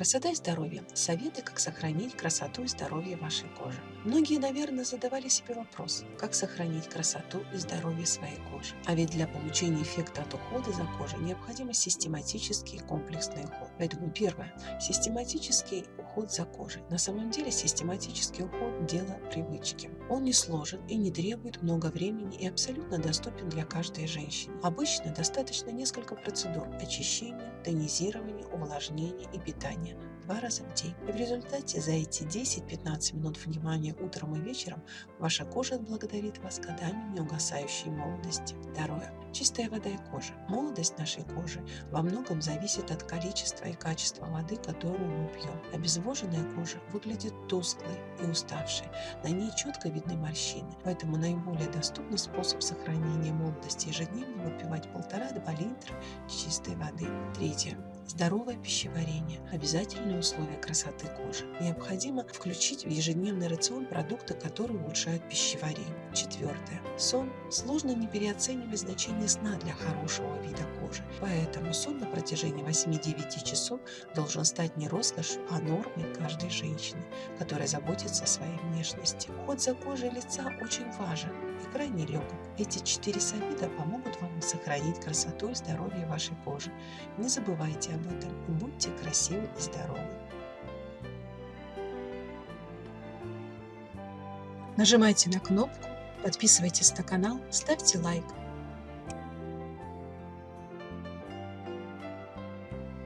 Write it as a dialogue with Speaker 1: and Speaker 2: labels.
Speaker 1: Красота и здоровье. Советы, как сохранить красоту и здоровье вашей кожи. Многие, наверное, задавали себе вопрос, как сохранить красоту и здоровье своей кожи. А ведь для получения эффекта от ухода за кожей необходим систематический и комплексный уход. Поэтому первое. Систематический уход за кожей. На самом деле систематический уход – дело привычки. Он не сложен и не требует много времени и абсолютно доступен для каждой женщины. Обычно достаточно несколько процедур – очищения, тонизирования, увлажнения и питания два раза в день. И в результате за эти 10-15 минут внимания утром и вечером ваша кожа отблагодарит вас годами неугасающей молодости. Второе. Чистая вода и кожа. Молодость нашей кожи во многом зависит от количества и качества воды, которую мы пьем. Обезвоженная кожа выглядит тусклой и уставшей. На ней четко видны морщины. Поэтому наиболее доступный способ сохранения молодости ежедневно выпивать полтора-два литра чистой воды. Третье. Здоровое пищеварение – обязательное условие красоты кожи. Необходимо включить в ежедневный рацион продукты, которые улучшают пищеварение. Четвертое. Сон. Сложно не переоценивать значение сна для хорошего вида кожи. Поэтому сон на протяжении 8-9 часов должен стать не роскошью, а нормой каждой женщины, которая заботится о своей внешности. Уход за кожей лица очень важен и крайне легок. Эти четыре совета помогут вам сохранить красоту и здоровье вашей кожи. Не забывайте об этом и будьте красивы и здоровы. Нажимайте на кнопку, подписывайтесь на канал, ставьте лайк.